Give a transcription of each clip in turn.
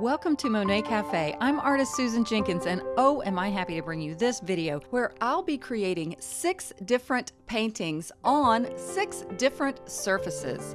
Welcome to Monet Cafe. I'm artist Susan Jenkins, and oh, am I happy to bring you this video where I'll be creating six different paintings on six different surfaces.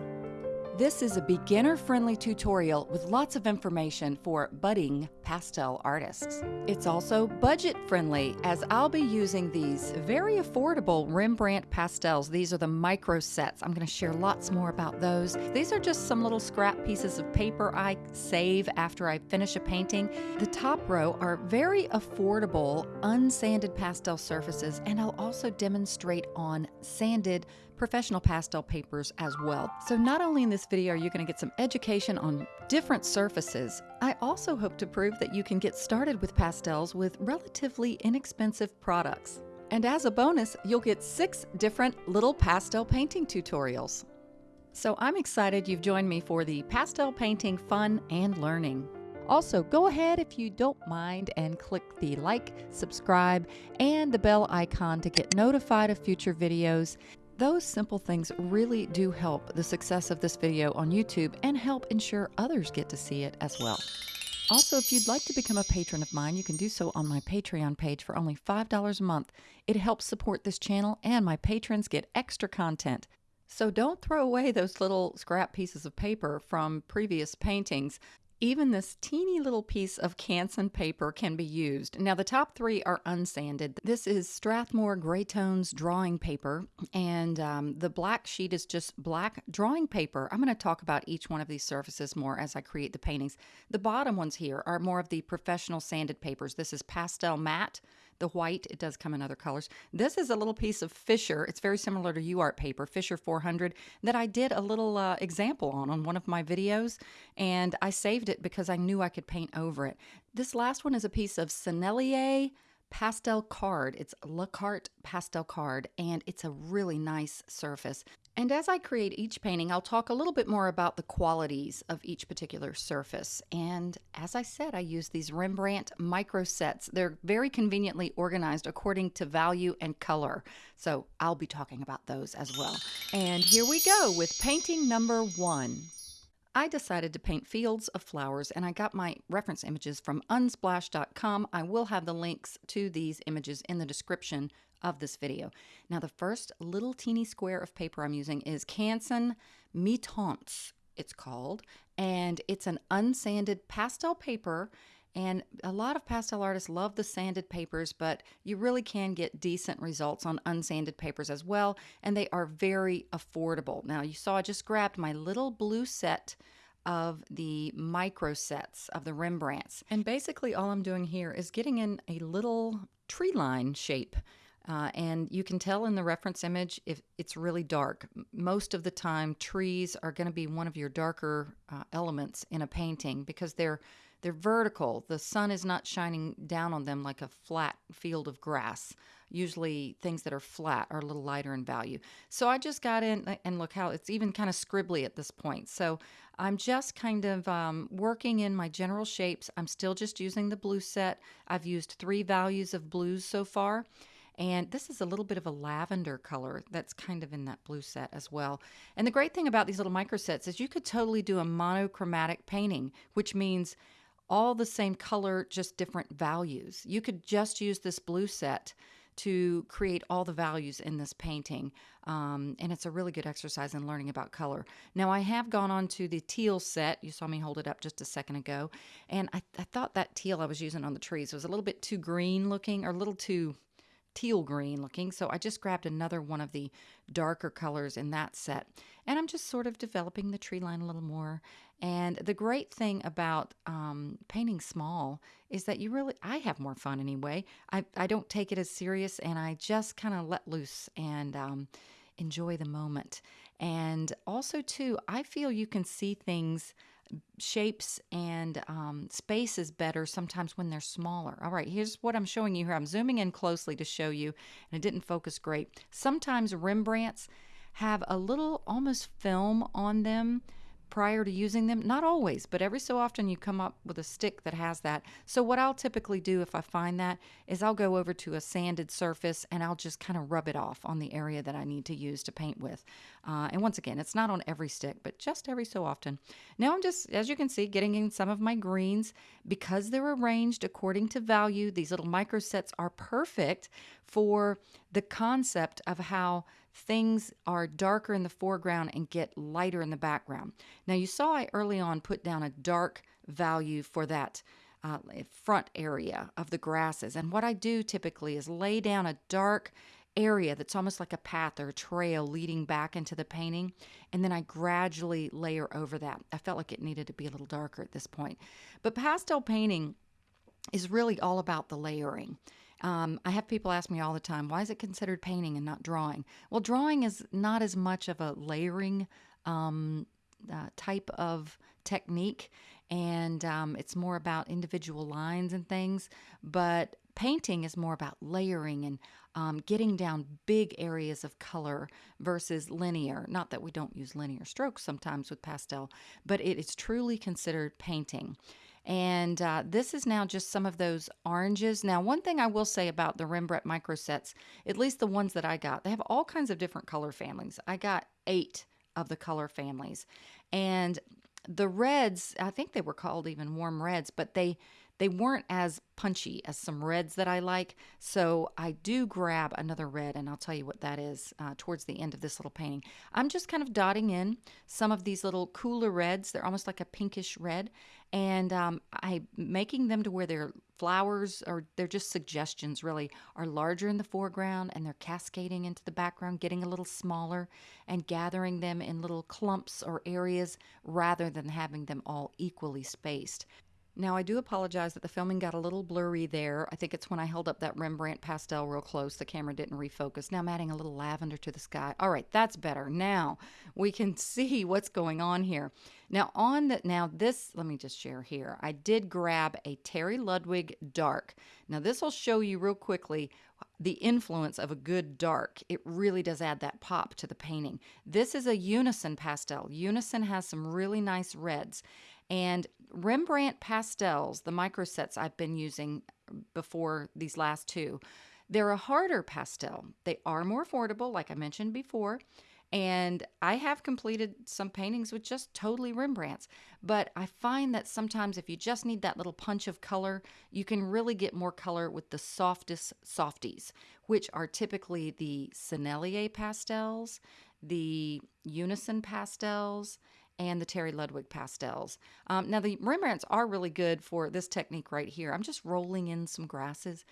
This is a beginner-friendly tutorial with lots of information for budding pastel artists. It's also budget-friendly as I'll be using these very affordable Rembrandt pastels. These are the micro sets. I'm going to share lots more about those. These are just some little scrap pieces of paper I save after I finish a painting. The top row are very affordable unsanded pastel surfaces and I'll also demonstrate on sanded professional pastel papers as well. So not only in this video are you going to get some education on different surfaces, I also hope to prove that you can get started with pastels with relatively inexpensive products. And as a bonus, you'll get six different little pastel painting tutorials. So I'm excited you've joined me for the pastel painting fun and learning. Also, go ahead if you don't mind and click the like, subscribe, and the bell icon to get notified of future videos. Those simple things really do help the success of this video on YouTube and help ensure others get to see it as well. Also, if you'd like to become a patron of mine, you can do so on my Patreon page for only $5 a month. It helps support this channel, and my patrons get extra content. So don't throw away those little scrap pieces of paper from previous paintings. Even this teeny little piece of Canson paper can be used. Now, the top three are unsanded. This is Strathmore Grey Tones drawing paper, and um, the black sheet is just black drawing paper. I'm going to talk about each one of these surfaces more as I create the paintings. The bottom ones here are more of the professional sanded papers. This is PastelMat the white. It does come in other colors. This is a little piece of Fisher. It's very similar to UArt paper, Fisher 400, that I did a little uh, example on on one of my videos, and I saved it because I knew I could paint over it. This last one is a piece of Sennelier pastel card. It's La Carte pastel card, and it's a really nice surface. And as I create each painting, I'll talk a little bit more about the qualities of each particular surface. And as I said, I use these Rembrandt micro sets. They're very conveniently organized according to value and color. So I'll be talking about those as well. And here we go with painting number one. I decided to paint fields of flowers and I got my reference images from unsplash.com. I will have the links to these images in the description of this video. Now the first little teeny square of paper I'm using is Canson Mi-Teintes, it's called, and it's an unsanded pastel paper and a lot of pastel artists love the sanded papers, but you really can get decent results on unsanded papers as well, and they are very affordable. Now, you saw I just grabbed my little blue set of the micro sets of the Rembrandts. And basically all I'm doing here is getting in a little tree line shape. Uh, and you can tell in the reference image if it's really dark. Most of the time, trees are going to be one of your darker uh, elements in a painting because they're they're vertical. The sun is not shining down on them like a flat field of grass. Usually, things that are flat are a little lighter in value. So I just got in and look how it's even kind of scribbly at this point. So I'm just kind of um, working in my general shapes. I'm still just using the blue set. I've used three values of blues so far. And this is a little bit of a lavender color that's kind of in that blue set as well. And the great thing about these little micro sets is you could totally do a monochromatic painting, which means all the same color, just different values. You could just use this blue set to create all the values in this painting. Um, and it's a really good exercise in learning about color. Now, I have gone on to the teal set. You saw me hold it up just a second ago. And I, I thought that teal I was using on the trees was a little bit too green looking or a little too teal green looking. So I just grabbed another one of the darker colors in that set. And I'm just sort of developing the tree line a little more. And the great thing about um, painting small is that you really, I have more fun anyway. I, I don't take it as serious and I just kind of let loose and um, enjoy the moment. And also, too, I feel you can see things shapes and um, spaces better sometimes when they're smaller. All right, here's what I'm showing you here. I'm zooming in closely to show you, and it didn't focus great. Sometimes Rembrandts have a little almost film on them prior to using them. Not always, but every so often you come up with a stick that has that. So, what I'll typically do if I find that is I'll go over to a sanded surface and I'll just kind of rub it off on the area that I need to use to paint with. Uh, and once again, it's not on every stick, but just every so often. Now, I'm just, as you can see, getting in some of my greens because they're arranged according to value. These little micro sets are perfect for the concept of how things are darker in the foreground and get lighter in the background. Now, you saw I early on put down a dark value for that uh, front area of the grasses. And what I do typically is lay down a dark area that's almost like a path or a trail leading back into the painting. And then I gradually layer over that. I felt like it needed to be a little darker at this point. But pastel painting is really all about the layering. Um, I have people ask me all the time, why is it considered painting and not drawing? Well, drawing is not as much of a layering um, uh, type of technique, and um, it's more about individual lines and things. But painting is more about layering and um, getting down big areas of color versus linear. Not that we don't use linear strokes sometimes with pastel, but it is truly considered painting. And uh, this is now just some of those oranges. Now, one thing I will say about the Rembrandt micro sets, at least the ones that I got, they have all kinds of different color families. I got eight of the color families. And the reds, I think they were called even warm reds, but they they weren't as punchy as some reds that I like. So I do grab another red, and I'll tell you what that is uh, towards the end of this little painting. I'm just kind of dotting in some of these little cooler reds. They're almost like a pinkish red, and um, I'm making them to where their flowers or they're just suggestions really are larger in the foreground and they're cascading into the background getting a little smaller and gathering them in little clumps or areas rather than having them all equally spaced now, I do apologize that the filming got a little blurry there. I think it's when I held up that Rembrandt pastel real close, the camera didn't refocus. Now I'm adding a little lavender to the sky. All right, that's better. Now we can see what's going on here. Now, on the, now this, let me just share here. I did grab a Terry Ludwig dark. Now, this will show you real quickly the influence of a good dark. It really does add that pop to the painting. This is a Unison pastel. Unison has some really nice reds. And Rembrandt pastels, the micro sets I've been using before these last two, they're a harder pastel. They are more affordable, like I mentioned before. And I have completed some paintings with just totally Rembrandts. But I find that sometimes if you just need that little punch of color, you can really get more color with the softest softies, which are typically the Sennelier pastels, the Unison pastels, and the Terry Ludwig pastels. Um, now, the Rembrandts are really good for this technique right here. I'm just rolling in some grasses.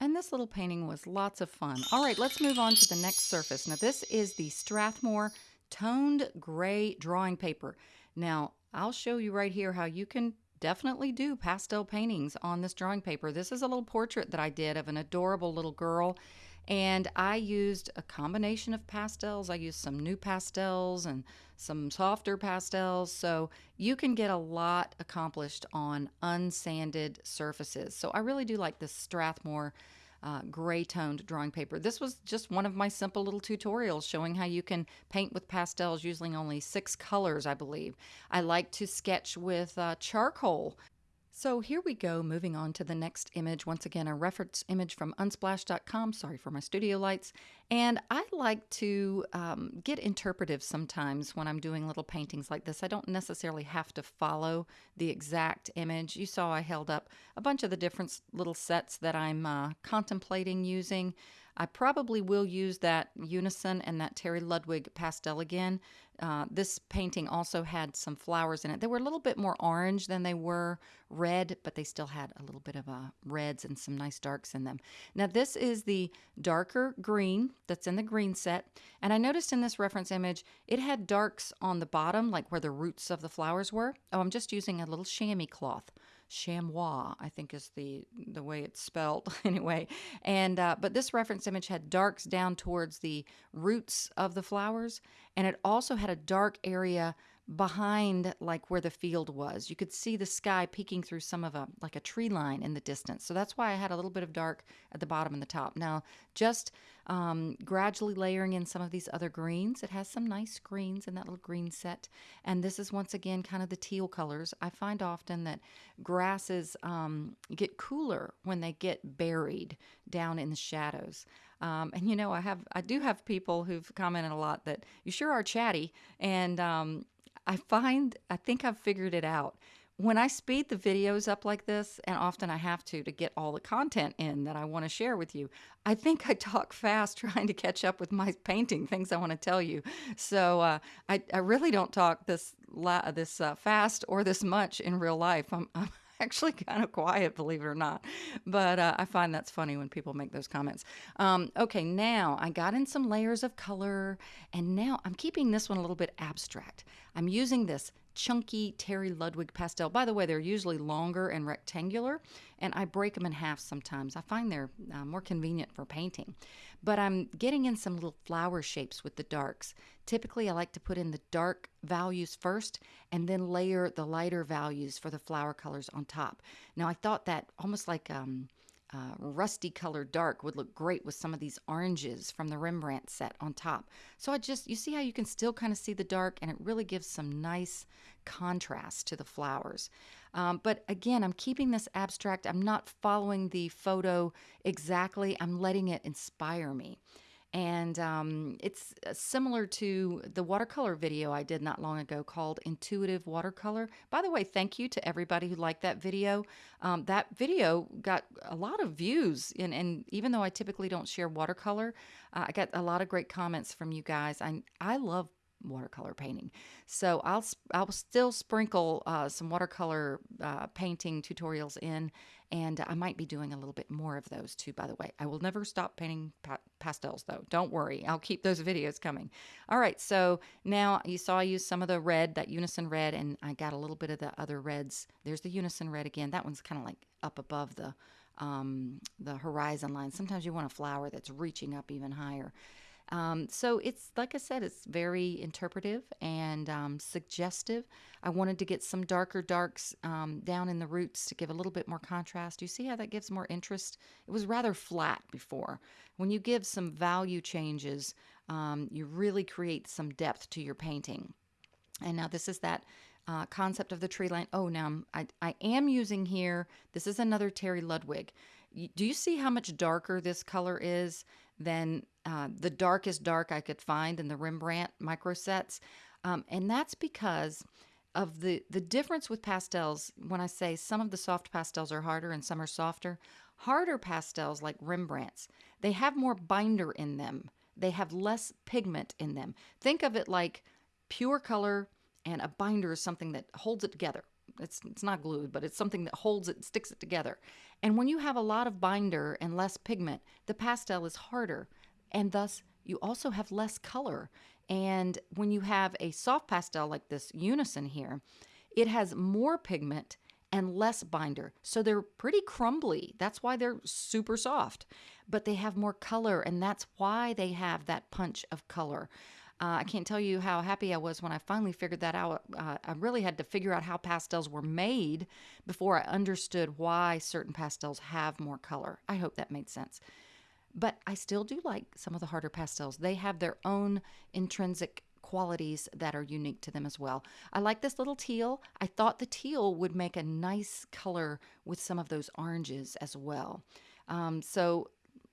And this little painting was lots of fun. All right, let's move on to the next surface. Now, this is the Strathmore Toned Gray Drawing Paper. Now, I'll show you right here how you can definitely do pastel paintings on this drawing paper. This is a little portrait that I did of an adorable little girl and I used a combination of pastels. I used some NuPastels and some softer pastels. So you can get a lot accomplished on unsanded surfaces. So I really do like this Strathmore uh, gray toned drawing paper. This was just one of my simple little tutorials showing how you can paint with pastels using only six colors, I believe. I like to sketch with uh, charcoal so here we go, moving on to the next image. Once again, a reference image from unsplash.com. Sorry for my studio lights. And I like to um, get interpretive sometimes when I'm doing little paintings like this. I don't necessarily have to follow the exact image. You saw I held up a bunch of the different little sets that I'm uh, contemplating using. I probably will use that Unison and that Terry Ludwig pastel again. Uh, this painting also had some flowers in it. They were a little bit more orange than they were red, but they still had a little bit of uh, reds and some nice darks in them. Now this is the darker green that's in the green set. And I noticed in this reference image, it had darks on the bottom, like where the roots of the flowers were. Oh, I'm just using a little chamois cloth chamois, I think is the the way it's spelled anyway. And uh, but this reference image had darks down towards the roots of the flowers, and it also had a dark area behind like where the field was. You could see the sky peeking through some of a like a tree line in the distance. So that's why I had a little bit of dark at the bottom and the top. Now, just um, gradually layering in some of these other greens. It has some nice greens in that little green set. And this is once again kind of the teal colors. I find often that grasses um, get cooler when they get buried down in the shadows. Um, and you know, I have I do have people who've commented a lot that you sure are chatty, and um, I find, I think I've figured it out. When I speed the videos up like this, and often I have to to get all the content in that I want to share with you, I think I talk fast trying to catch up with my painting things I want to tell you. So uh, I, I really don't talk this la- this uh, fast or this much in real life. I'm, I'm actually kind of quiet, believe it or not. But uh, I find that's funny when people make those comments. Um, okay, now I got in some layers of color, and now I'm keeping this one a little bit abstract. I'm using this chunky Terry Ludwig pastel. By the way, they're usually longer and rectangular, and I break them in half sometimes. I find they're uh, more convenient for painting. But I'm getting in some little flower shapes with the darks. Typically, I like to put in the dark values first and then layer the lighter values for the flower colors on top. Now, I thought that almost like um, uh, rusty color dark would look great with some of these oranges from the Rembrandt set on top. So I just, you see how you can still kind of see the dark and it really gives some nice contrast to the flowers. Um, but again, I'm keeping this abstract. I'm not following the photo exactly. I'm letting it inspire me and um, it's uh, similar to the watercolor video I did not long ago called Intuitive Watercolor. By the way, thank you to everybody who liked that video. Um, that video got a lot of views, and, and even though I typically don't share watercolor, uh, I got a lot of great comments from you guys. I, I love watercolor painting. So I'll I'll still sprinkle uh, some watercolor uh, painting tutorials in, and I might be doing a little bit more of those too. By the way, I will never stop painting pa pastels though. Don't worry, I'll keep those videos coming. All right, so now you saw I used some of the red, that unison red, and I got a little bit of the other reds. There's the unison red again. That one's kind of like up above the um, the horizon line. Sometimes you want a flower that's reaching up even higher. Um, so it's like I said, it's very interpretive and um, suggestive. I wanted to get some darker darks um, down in the roots to give a little bit more contrast. You see how that gives more interest? It was rather flat before. When you give some value changes, um, you really create some depth to your painting. And now this is that uh, concept of the tree line. Oh, now I, I am using here, this is another Terry Ludwig. Do you see how much darker this color is than uh, the darkest dark I could find in the Rembrandt micro sets. Um, and that's because of the, the difference with pastels. When I say some of the soft pastels are harder and some are softer, harder pastels like Rembrandt's, they have more binder in them. They have less pigment in them. Think of it like pure color and a binder is something that holds it together. It's, it's not glued, but it's something that holds it, sticks it together. And when you have a lot of binder and less pigment, the pastel is harder and thus you also have less color. And when you have a soft pastel like this Unison here, it has more pigment and less binder. So they're pretty crumbly. That's why they're super soft. But they have more color, and that's why they have that punch of color. Uh, I can't tell you how happy I was when I finally figured that out. Uh, I really had to figure out how pastels were made before I understood why certain pastels have more color. I hope that made sense. But I still do like some of the harder pastels. They have their own intrinsic qualities that are unique to them as well. I like this little teal. I thought the teal would make a nice color with some of those oranges as well. Um, so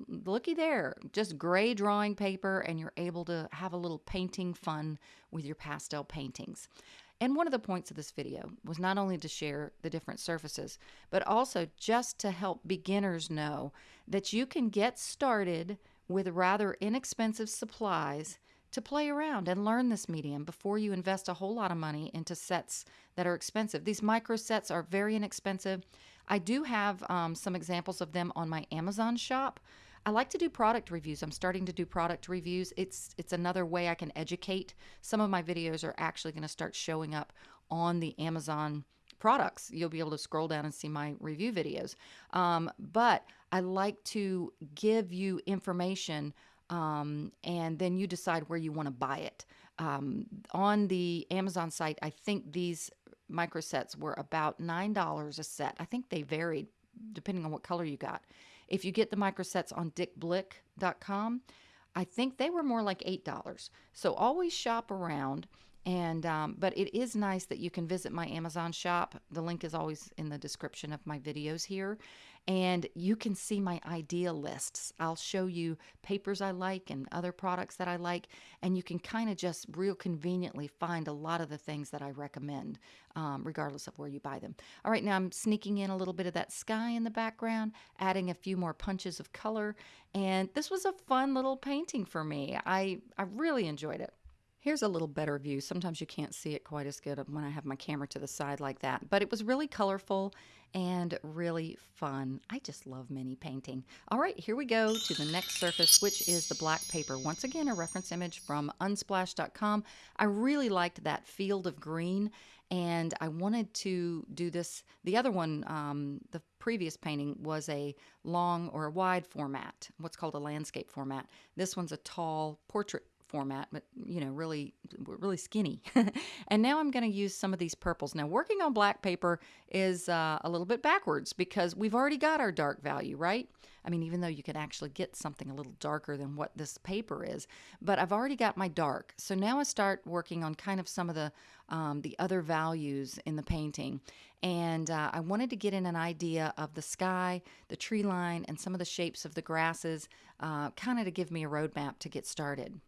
looky there, just gray drawing paper, and you're able to have a little painting fun with your pastel paintings. And one of the points of this video was not only to share the different surfaces, but also just to help beginners know that you can get started with rather inexpensive supplies to play around and learn this medium before you invest a whole lot of money into sets that are expensive. These micro sets are very inexpensive. I do have um, some examples of them on my Amazon shop. I like to do product reviews. I'm starting to do product reviews. It's it's another way I can educate. Some of my videos are actually going to start showing up on the Amazon products. You'll be able to scroll down and see my review videos. Um, but I like to give you information um, and then you decide where you want to buy it. Um, on the Amazon site, I think these micro sets were about $9 a set. I think they varied depending on what color you got. If you get the micro sets on dickblick.com, I think they were more like $8. So always shop around and um, but it is nice that you can visit my Amazon shop. The link is always in the description of my videos here, and you can see my idea lists. I'll show you papers I like and other products that I like, and you can kind of just real conveniently find a lot of the things that I recommend, um, regardless of where you buy them. All right, now I'm sneaking in a little bit of that sky in the background, adding a few more punches of color, and this was a fun little painting for me. I I really enjoyed it. Here's a little better view. Sometimes you can't see it quite as good when I have my camera to the side like that, but it was really colorful and really fun. I just love mini painting. All right, here we go to the next surface, which is the black paper. Once again, a reference image from unsplash.com. I really liked that field of green and I wanted to do this. The other one, um, the previous painting was a long or a wide format, what's called a landscape format. This one's a tall portrait format, but you know, really, really skinny. and now I'm going to use some of these purples. Now, working on black paper is uh, a little bit backwards because we've already got our dark value, right? I mean, even though you can actually get something a little darker than what this paper is, but I've already got my dark. So now I start working on kind of some of the um, the other values in the painting. And uh, I wanted to get in an idea of the sky, the tree line, and some of the shapes of the grasses, uh, kind of to give me a roadmap to get started.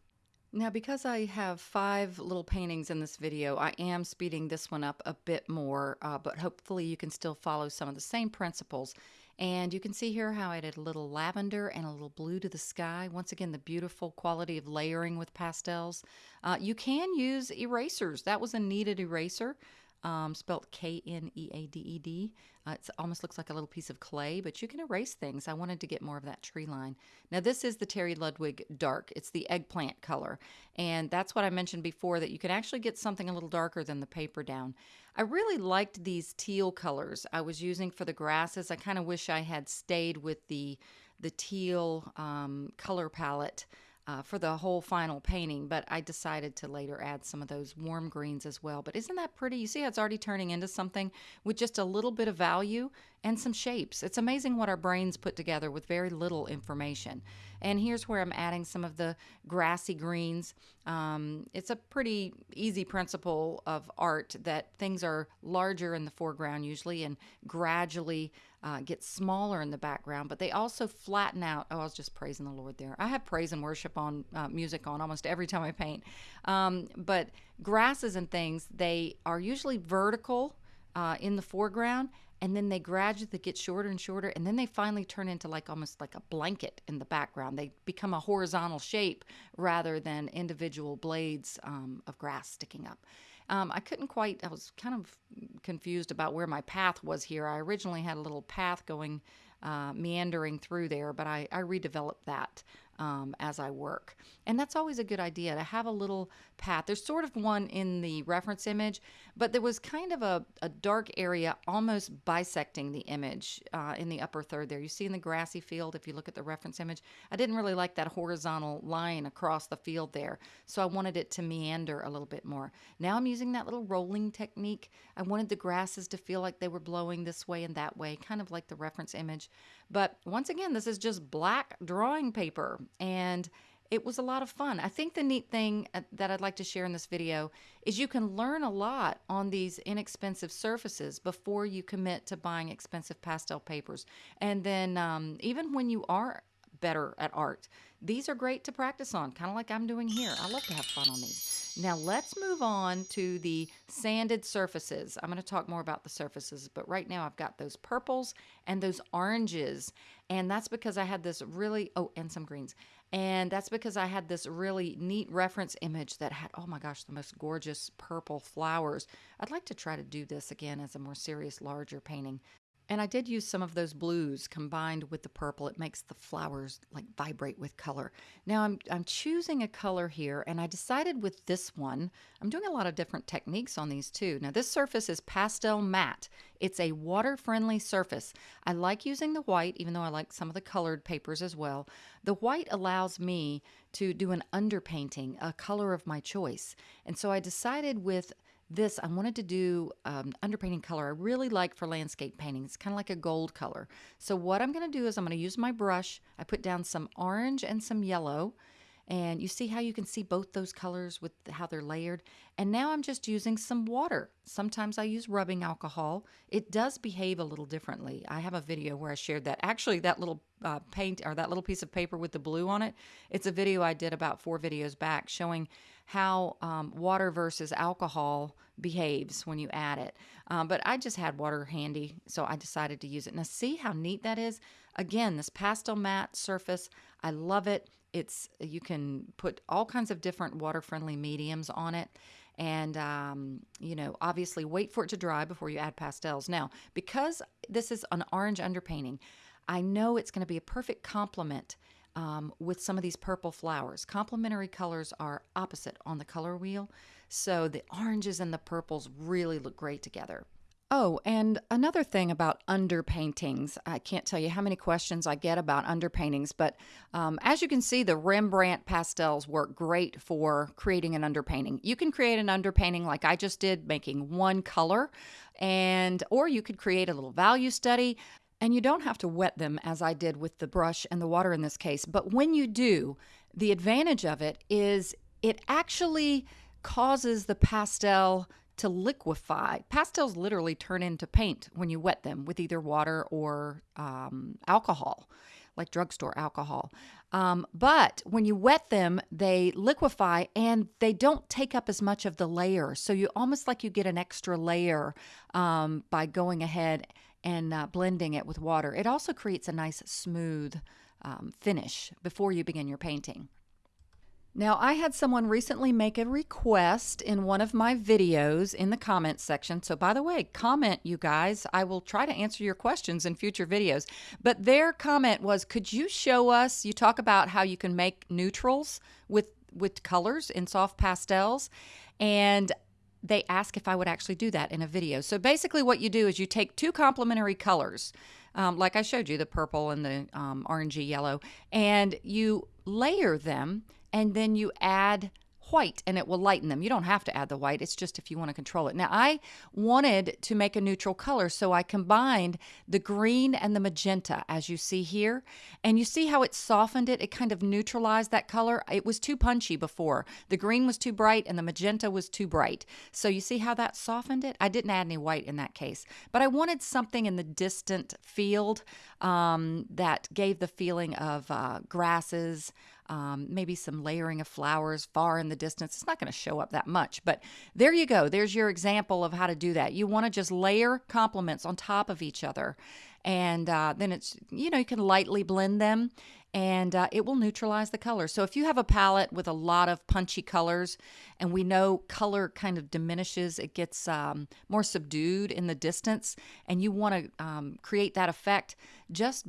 Now, because I have five little paintings in this video, I am speeding this one up a bit more, uh, but hopefully you can still follow some of the same principles. And you can see here how I did a little lavender and a little blue to the sky. Once again, the beautiful quality of layering with pastels. Uh, you can use erasers. That was a kneaded eraser um, spelled K N E A D E D. Uh, it almost looks like a little piece of clay, but you can erase things. I wanted to get more of that tree line. Now, this is the Terry Ludwig Dark. It's the eggplant color. And that's what I mentioned before that you can actually get something a little darker than the paper down. I really liked these teal colors I was using for the grasses. I kind of wish I had stayed with the, the teal um, color palette uh, for the whole final painting, but I decided to later add some of those warm greens as well. But isn't that pretty? You see how it's already turning into something with just a little bit of value and some shapes. It's amazing what our brains put together with very little information. And here's where I'm adding some of the grassy greens. Um, it's a pretty easy principle of art that things are larger in the foreground usually and gradually uh, get smaller in the background, but they also flatten out. Oh, I was just praising the Lord there. I have praise and worship on uh, music on almost every time I paint. Um, but grasses and things, they are usually vertical uh, in the foreground and then they gradually get shorter and shorter and then they finally turn into like almost like a blanket in the background. They become a horizontal shape rather than individual blades um, of grass sticking up. Um, i couldn't quite i was kind of confused about where my path was here. I originally had a little path going uh, meandering through there but I, I redeveloped that um, as I work. And that's always a good idea to have a little path. There's sort of one in the reference image, but there was kind of a, a dark area almost bisecting the image uh, in the upper third there. You see in the grassy field, if you look at the reference image, I didn't really like that horizontal line across the field there. So I wanted it to meander a little bit more. Now I'm using that little rolling technique. I wanted the grasses to feel like they were blowing this way and that way, kind of like the reference image. But once again, this is just black drawing paper and it was a lot of fun. I think the neat thing uh, that I'd like to share in this video is you can learn a lot on these inexpensive surfaces before you commit to buying expensive pastel papers. And then um, even when you are better at art, these are great to practice on, kind of like I'm doing here. I love to have fun on these. Now let's move on to the sanded surfaces. I'm going to talk more about the surfaces, but right now I've got those purples and those oranges. And that's because I had this really, oh, and some greens. And that's because I had this really neat reference image that had, oh my gosh, the most gorgeous purple flowers. I'd like to try to do this again as a more serious, larger painting. And I did use some of those blues combined with the purple. It makes the flowers like vibrate with color. Now I'm, I'm choosing a color here and I decided with this one, I'm doing a lot of different techniques on these too. Now this surface is PastelMat. It's a water-friendly surface. I like using the white, even though I like some of the colored papers as well. The white allows me to do an underpainting, a color of my choice. And so I decided with this, I wanted to do um, underpainting color I really like for landscape painting. It's kind of like a gold color. So what I'm going to do is I'm going to use my brush. I put down some orange and some yellow. And you see how you can see both those colors with how they're layered. And now I'm just using some water. Sometimes I use rubbing alcohol. It does behave a little differently. I have a video where I shared that. Actually, that little uh, paint or that little piece of paper with the blue on it, it's a video I did about four videos back showing how um, water versus alcohol behaves when you add it. Um, but I just had water handy, so I decided to use it. Now, see how neat that is? Again, this PastelMat surface, I love it. It's you can put all kinds of different water-friendly mediums on it and um, you know obviously wait for it to dry before you add pastels now because this is an orange underpainting i know it's going to be a perfect complement um, with some of these purple flowers. Complementary colors are opposite on the color wheel, so the oranges and the purples really look great together. Oh, and another thing about underpaintings. I can't tell you how many questions I get about underpaintings, but um, as you can see, the Rembrandt pastels work great for creating an underpainting. You can create an underpainting like I just did, making one color, and or you could create a little value study. And you don't have to wet them as I did with the brush and the water in this case. But when you do, the advantage of it is it actually causes the pastel to liquefy. Pastels literally turn into paint when you wet them with either water or um, alcohol, like drugstore alcohol. Um, but when you wet them, they liquefy and they don't take up as much of the layer. So you almost like you get an extra layer um, by going ahead and uh, blending it with water. It also creates a nice smooth um, finish before you begin your painting. Now, I had someone recently make a request in one of my videos in the comments section. So, by the way, comment, you guys. I will try to answer your questions in future videos. But their comment was Could you show us? You talk about how you can make neutrals with, with colors in soft pastels. And they ask if I would actually do that in a video. So basically, what you do is you take two complementary colors, um, like I showed you, the purple and the um, orangey yellow, and you layer them, and then you add white and it will lighten them. You don't have to add the white, it's just if you want to control it. Now, I wanted to make a neutral color, so I combined the green and the magenta, as you see here. And you see how it softened it? It kind of neutralized that color. It was too punchy before. The green was too bright and the magenta was too bright. So you see how that softened it? I didn't add any white in that case, but I wanted something in the distant field um, that gave the feeling of uh, grasses, um, maybe some layering of flowers far in the distance. It's not going to show up that much, but there you go. There's your example of how to do that. You want to just layer complements on top of each other. And uh, then it's, you know, you can lightly blend them and uh, it will neutralize the color. So if you have a palette with a lot of punchy colors, and we know color kind of diminishes, it gets um, more subdued in the distance, and you want to um, create that effect, just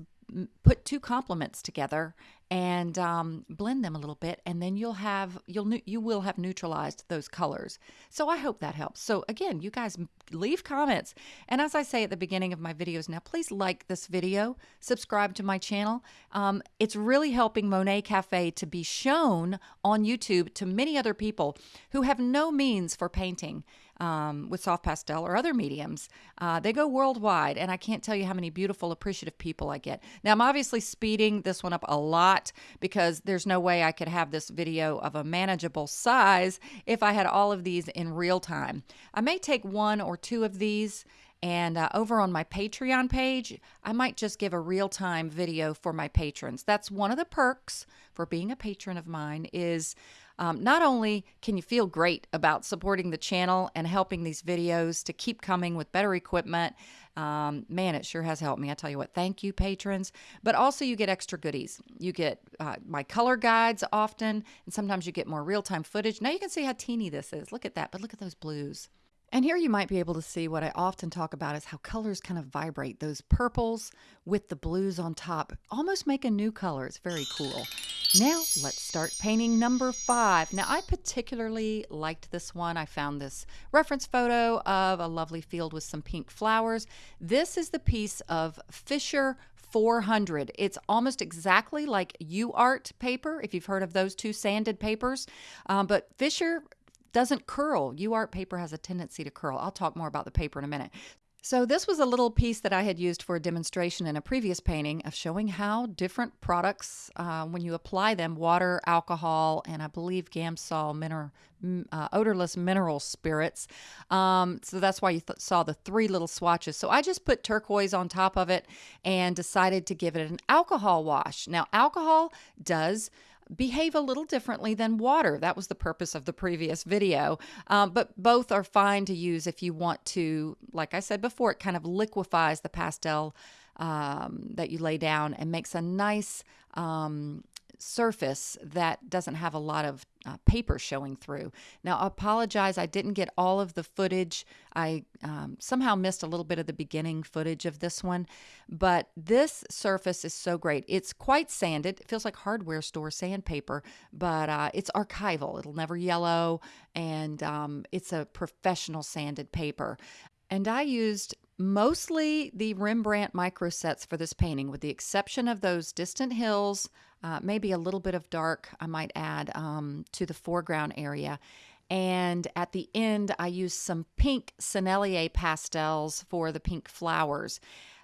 put two complements together and um, blend them a little bit and then you'll have you'll you will have neutralized those colors. So i hope that helps. So again you guys leave comments. And as i say at the beginning of my videos now please like this video subscribe to my channel. Um, it's really helping monet cafe to be shown on youtube to many other people who have no means for painting um, with soft pastel or other mediums. Uh, they go worldwide, and I can't tell you how many beautiful, appreciative people I get. Now, I'm obviously speeding this one up a lot because there's no way I could have this video of a manageable size if I had all of these in real time. I may take one or two of these and uh, over on my Patreon page, I might just give a real time video for my patrons. That's one of the perks for being a patron of mine is um, not only can you feel great about supporting the channel and helping these videos to keep coming with better equipment, um, man, it sure has helped me. I tell you what, thank you, patrons. But also, you get extra goodies. You get uh, my color guides often, and sometimes you get more real time footage. Now you can see how teeny this is. Look at that, but look at those blues. And here you might be able to see what I often talk about is how colors kind of vibrate. Those purples with the blues on top almost make a new color. It's very cool. Now let's start painting number five. Now I particularly liked this one. I found this reference photo of a lovely field with some pink flowers. This is the piece of Fisher 400. It's almost exactly like UART paper, if you've heard of those two sanded papers. Um, but Fisher doesn't curl. UART paper has a tendency to curl. I'll talk more about the paper in a minute. So this was a little piece that I had used for a demonstration in a previous painting of showing how different products, uh, when you apply them, water, alcohol, and I believe Gamsol mineral, uh, odorless mineral spirits. Um, so that's why you th saw the three little swatches. So I just put turquoise on top of it and decided to give it an alcohol wash. Now alcohol does behave a little differently than water. That was the purpose of the previous video. Um, but both are fine to use if you want to, like I said before, it kind of liquefies the pastel um, that you lay down and makes a nice um, surface that doesn't have a lot of uh, paper showing through. Now, I apologize, I didn't get all of the footage. I um, somehow missed a little bit of the beginning footage of this one, but this surface is so great. It's quite sanded. It feels like hardware store sandpaper, but uh, it's archival. It'll never yellow, and um, it's a professional sanded paper. And I used mostly the Rembrandt micro sets for this painting, with the exception of those distant hills, uh, maybe a little bit of dark, I might add, um, to the foreground area. And at the end, I used some pink Sennelier pastels for the pink flowers.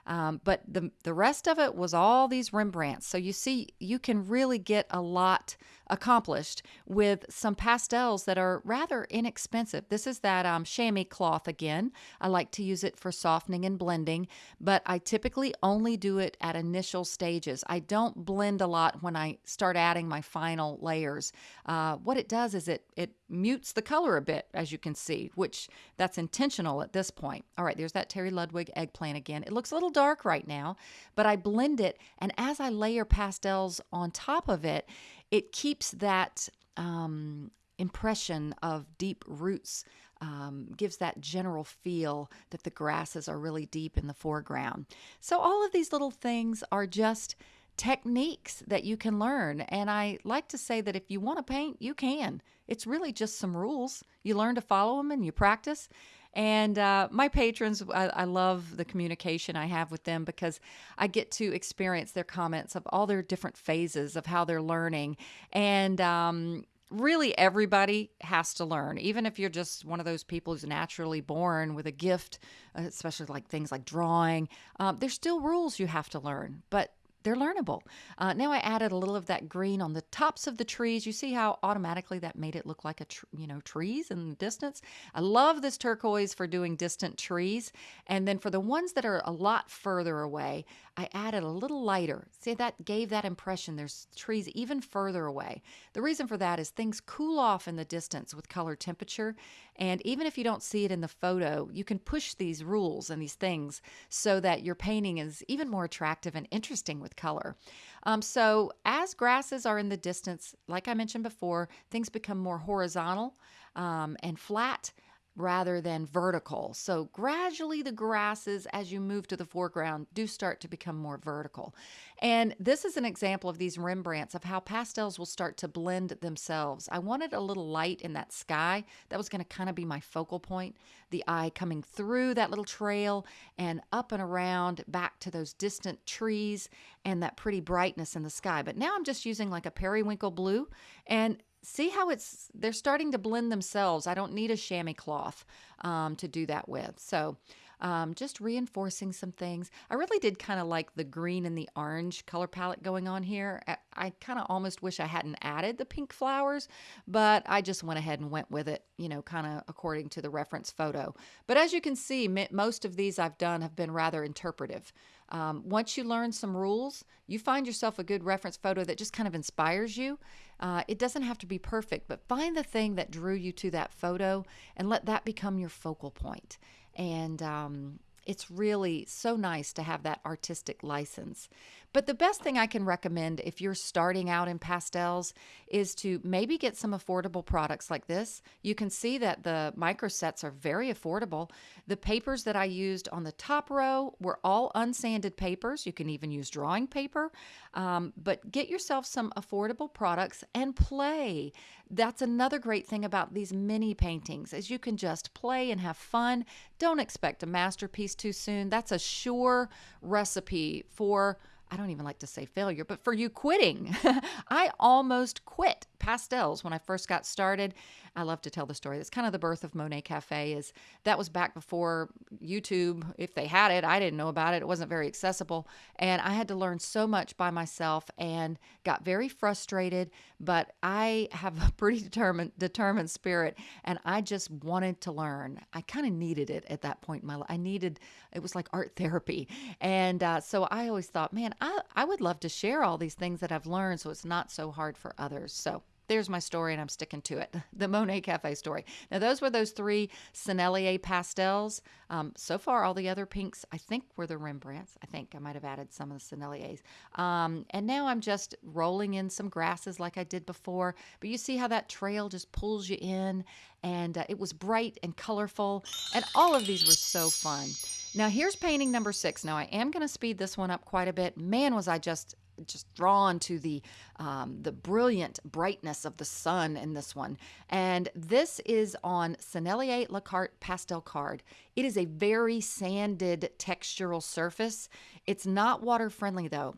Um, but the, the rest of it was all these Rembrandts. So you see, you can really get a lot accomplished with some pastels that are rather inexpensive. This is that um, chamois cloth again. I like to use it for softening and blending, but I typically only do it at initial stages. I don't blend a lot when I start adding my final layers. Uh, what it does is it, it mutes the color a bit, as you can see, which that's intentional at this point. All right, there's that Terry Ludwig eggplant again. It looks a little dark right now, but I blend it, and as I layer pastels on top of it, it keeps that um, impression of deep roots, um, gives that general feel that the grasses are really deep in the foreground. So, all of these little things are just techniques that you can learn. And I like to say that if you want to paint, you can. It's really just some rules. You learn to follow them and you practice. And uh, my patrons, I, I, love the communication I have with them because I get to experience their comments of all their different phases of how they're learning. And um, really, everybody has to learn, even if you're just one of those people who's naturally born with a gift, especially like things like drawing. Um, there's still rules you have to learn, but they're learnable. Uh, now I added a little of that green on the tops of the trees. You see how automatically that made it look like a you know trees in the distance. I love this turquoise for doing distant trees, and then for the ones that are a lot further away, I added a little lighter. See that gave that impression. There's trees even further away. The reason for that is things cool off in the distance with color temperature, and even if you don't see it in the photo, you can push these rules and these things so that your painting is even more attractive and interesting with color. Um, so as grasses are in the distance, like I mentioned before, things become more horizontal um, and flat rather than vertical. So gradually the grasses as you move to the foreground do start to become more vertical. And this is an example of these Rembrandts of how pastels will start to blend themselves. I wanted a little light in that sky. That was going to kind of be my focal point. The eye coming through that little trail and up and around back to those distant trees and that pretty brightness in the sky. But now I'm just using like a periwinkle blue and see how it's they're starting to blend themselves. I don't need a chamois cloth um, to do that with. So um, just reinforcing some things. I really did kind of like the green and the orange color palette going on here. I, I kind of almost wish I hadn't added the pink flowers, but I just went ahead and went with it, you know, kind of according to the reference photo. But as you can see, most of these I've done have been rather interpretive. Um, once you learn some rules, you find yourself a good reference photo that just kind of inspires you. Uh, it doesn't have to be perfect, but find the thing that drew you to that photo and let that become your focal point. And um, it's really so nice to have that artistic license. But the best thing I can recommend if you're starting out in pastels is to maybe get some affordable products like this. You can see that the micro sets are very affordable. The papers that I used on the top row were all unsanded papers. You can even use drawing paper. Um, but get yourself some affordable products and play. That's another great thing about these mini paintings is you can just play and have fun. Don't expect a masterpiece too soon. That's a sure recipe for I don't even like to say failure, but for you quitting. I almost quit pastels when I first got started. I love to tell the story. That's kind of the birth of Monet Cafe is that was back before YouTube, if they had it. I didn't know about it. It wasn't very accessible. And I had to learn so much by myself and got very frustrated, but I have a pretty determined determined spirit and I just wanted to learn. I kind of needed it at that point in my life. I needed it was like art therapy. And uh, so I always thought, man, I, I would love to share all these things that I've learned so it's not so hard for others. So there's my story and I'm sticking to it. The Monet Cafe story. Now, those were those three Sennelier pastels. Um, so far, all the other pinks, I think, were the Rembrandts. I think I might have added some of the Senneliers. Um, and now I'm just rolling in some grasses like I did before. But you see how that trail just pulls you in. And uh, it was bright and colorful. And all of these were so fun. Now, here's painting number six. Now, I am going to speed this one up quite a bit. Man, was I just just drawn to the um, the brilliant brightness of the sun in this one. And this is on Sennelier La Carte pastel card. It is a very sanded textural surface. It's not water friendly though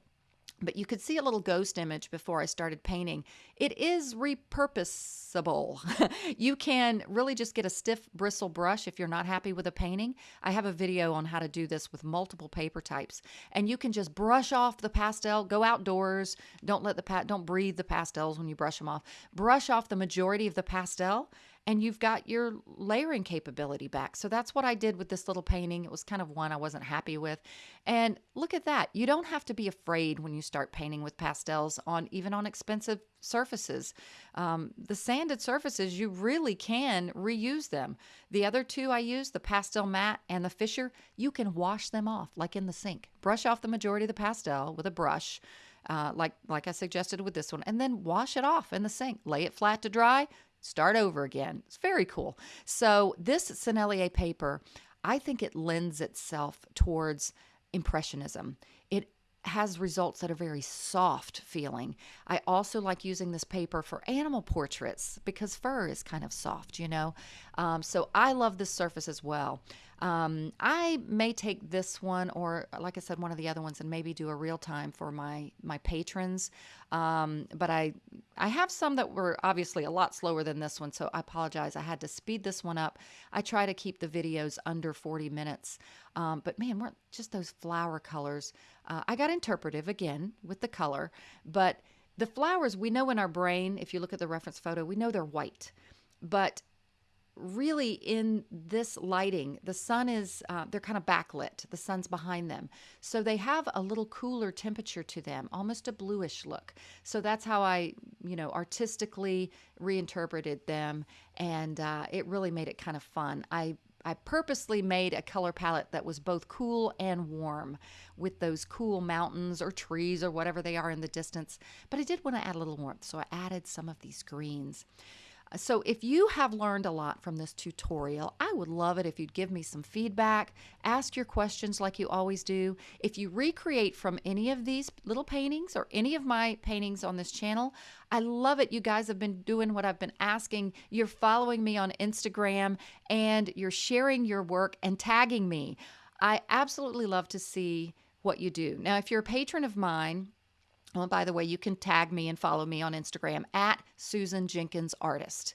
but you could see a little ghost image before I started painting. It is repurposable. you can really just get a stiff bristle brush if you're not happy with a painting. I have a video on how to do this with multiple paper types. And you can just brush off the pastel, go outdoors, don't let the pa- don't breathe the pastels when you brush them off. Brush off the majority of the pastel and you've got your layering capability back. So that's what I did with this little painting. It was kind of one I wasn't happy with. And look at that. You don't have to be afraid when you start painting with pastels on even on expensive surfaces. Um, the sanded surfaces, you really can reuse them. The other two I used, the PastelMat and the Fisher, you can wash them off like in the sink. Brush off the majority of the pastel with a brush. Uh, like like I suggested with this one, and then wash it off in the sink. Lay it flat to dry start over again. It's very cool. So this Sennelier paper, I think it lends itself towards impressionism. It has results that are very soft feeling. I also like using this paper for animal portraits because fur is kind of soft, you know. Um, so I love this surface as well. Um, I may take this one or, like I said, one of the other ones, and maybe do a real time for my my patrons. Um, but I I have some that were obviously a lot slower than this one, so I apologize. I had to speed this one up. I try to keep the videos under 40 minutes. Um, but man, weren't just those flower colors. Uh, I got interpretive again with the color, but the flowers we know in our brain. If you look at the reference photo, we know they're white, but really in this lighting the sun is uh, they're kind of backlit the sun's behind them so they have a little cooler temperature to them almost a bluish look so that's how i you know artistically reinterpreted them and uh, it really made it kind of fun i I purposely made a color palette that was both cool and warm with those cool mountains or trees or whatever they are in the distance. But I did want to add a little warmth, so I added some of these greens. So if you have learned a lot from this tutorial, I would love it if you'd give me some feedback, ask your questions like you always do. If you recreate from any of these little paintings or any of my paintings on this channel, I love it. You guys have been doing what I've been asking. You're following me on Instagram and you're sharing your work and tagging me. I absolutely love to see what you do. Now, if you're a patron of mine, well, by the way, you can tag me and follow me on Instagram at Susan Jenkins Artist.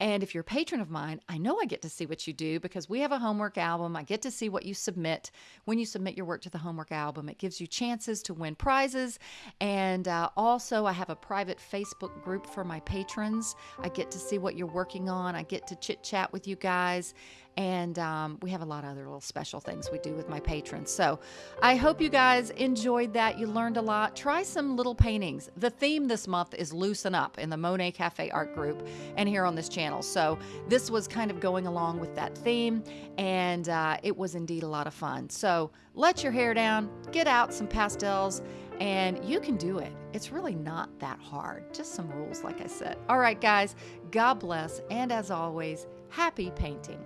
And if you're a patron of mine, I know I get to see what you do because we have a homework album. I get to see what you submit. When you submit your work to the homework album, it gives you chances to win prizes. And uh, also, I have a private Facebook group for my patrons. I get to see what you're working on. I get to chit chat with you guys. And um, we have a lot of other little special things we do with my patrons. So I hope you guys enjoyed that. You learned a lot. Try some little paintings. The theme this month is Loosen Up in the Monet Cafe Art Group and here on this channel. So this was kind of going along with that theme, and uh, it was indeed a lot of fun. So let your hair down, get out some pastels, and you can do it. It's really not that hard, just some rules, like I said. All right, guys, God bless, and as always, happy painting.